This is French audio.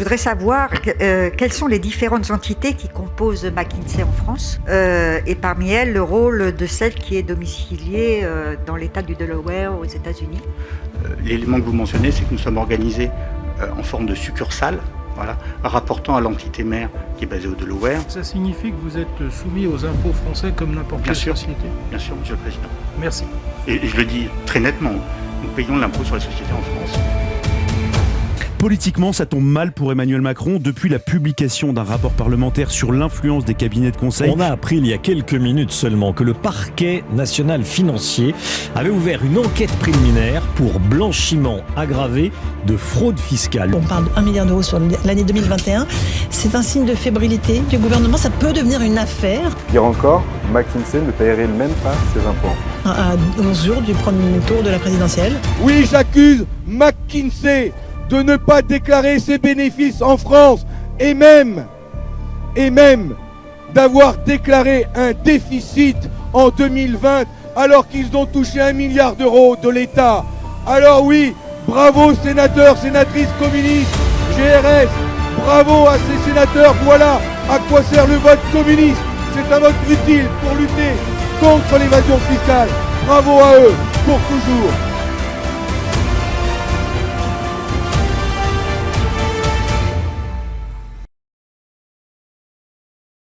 Je voudrais savoir euh, quelles sont les différentes entités qui composent McKinsey en France euh, et parmi elles le rôle de celle qui est domiciliée euh, dans l'État du Delaware aux États-Unis. L'élément que vous mentionnez, c'est que nous sommes organisés en forme de succursale voilà, rapportant à l'entité mère qui est basée au Delaware. Ça signifie que vous êtes soumis aux impôts français comme n'importe quelle sûr, société Bien sûr, Monsieur le Président. Merci. Et je le dis très nettement, nous payons l'impôt sur les sociétés en France. Politiquement, ça tombe mal pour Emmanuel Macron depuis la publication d'un rapport parlementaire sur l'influence des cabinets de conseil. On a appris il y a quelques minutes seulement que le parquet national financier avait ouvert une enquête préliminaire pour blanchiment aggravé de fraude fiscale. On parle de 1 milliard d'euros sur l'année 2021. C'est un signe de fébrilité du gouvernement. Ça peut devenir une affaire. Pire encore, McKinsey ne paierait même pas ses impôts. À 11 jours du premier tour de la présidentielle. Oui, j'accuse McKinsey de ne pas déclarer ses bénéfices en France et même, d'avoir déclaré un déficit en 2020 alors qu'ils ont touché un milliard d'euros de l'État. Alors oui, bravo sénateurs, sénatrices communistes, GRS, bravo à ces sénateurs, voilà à quoi sert le vote communiste. C'est un vote utile pour lutter contre l'évasion fiscale. Bravo à eux pour toujours.